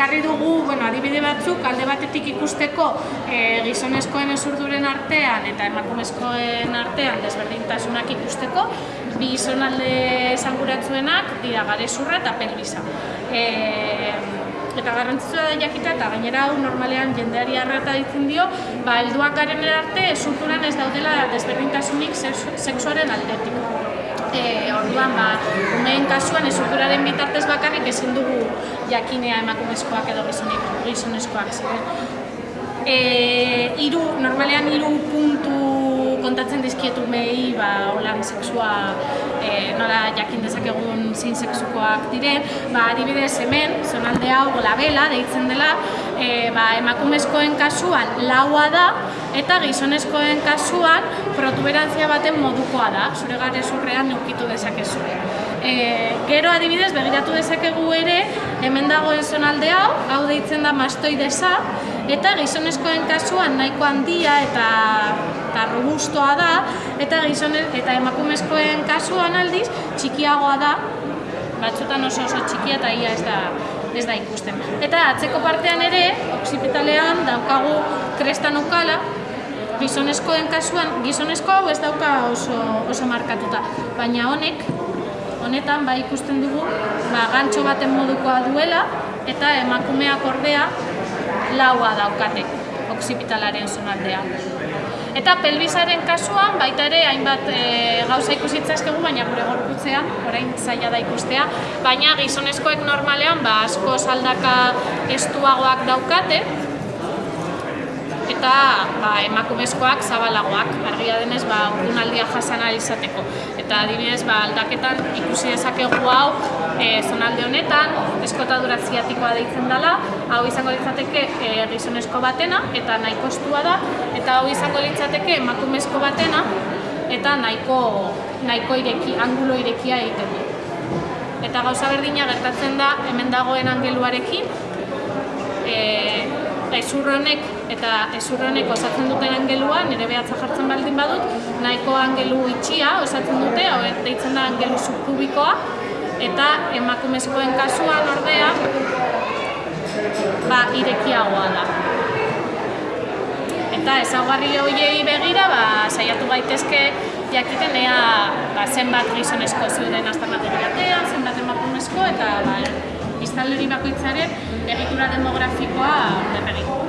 ekarri dugu, bueno, adibide batzuk, alde batetik ikusteko e, gizonezkoen ezurduren artean eta emakumezkoen artean desberdintasunak ikusteko, bi gizonalde esanguratzuenak dira garezurra eta pelbisa. E, eta garrantzitsua da jakita eta gainera hau normalean jendeari arrata ditzen dio, ba, helduak garen arte ezurduran ez daudela desberdintasunik sexuaren aldetik. E, orduan, ba, umeen kasuan ezurturaren bitartez bakarrik ezin dugu jakinea emakumezkoak edo gizonezkoak ziren. E, iru, normalean hiru puntu kontatzen dizkietu mehi ba, holan sexua e, nola jakin dezakegun zein sexukoak diren, ba, adibidez hemen, zonalde hau labela deitzen dela, e, ba, emakumezkoen kasuan laua da, eta gizonezkoen kasuan protuberantzia baten modukoa da, zure gare zurrean neukitu dezakezu. E, gero adibidez, begiratu dezakegu ere, hemen dagoen zonalde hau, hau deitzen da mastoidesa, eta gizonezkoen kasuan nahiko handia eta, eta robustoa da, eta gizone, eta emakumezkoen kasuan aldiz txikiagoa da, batzutan oso oso txikia eta ia ez da, ez da ikusten. Eta atzeko partean ere, oksipitalean daukagu krestan ukala, gizonezkoen kasuan, gizonezko hau ez dauka oso, oso markatuta, baina honek, honetan ba ikusten dugu ba, gantxo baten modukoa duela eta emakumeak ordea laua daukate oksipitalaren zonaldea. Eta pelbisaren kasuan baita ere hainbat e, gauza ikusitzazkegu, baina gure gorputzean, orain zaila da ikustea, baina gizonezkoek normalean ba, asko saldaka estuagoak daukate, eta ba, emakumezkoak zabalagoak, argia denez ba, urrunaldia jasan izateko. Eta adibidez, ba, aldaketan ikusi dezakegu hau e, zonalde honetan, eskotadura ziatikoa deitzen dela, hau izango litzateke e, gizonezko batena, eta nahiko estua da, eta hau izango litzateke emakumezko batena, eta nahiko, nahiko ireki, angulo irekia egiten du. Eta gauza berdina gertatzen da hemen dagoen angeluarekin, e, ezurronek eta ezurronek osatzen duten angelua, nire behatza jartzen baldin badut, nahiko angelu itxia osatzen dute, hau deitzen da angelu subkubikoa, eta emakumezkoen kasuan ordea, ba, irekiagoa da. Eta ezaugarri horiei begira, ba, saiatu gaitezke jakiten ea ba, zenbat gizonezko zeuden aztarnatu zenbat emakumezko, eta ba, biztanleri bakoitzaren egitura demografikoa berregin.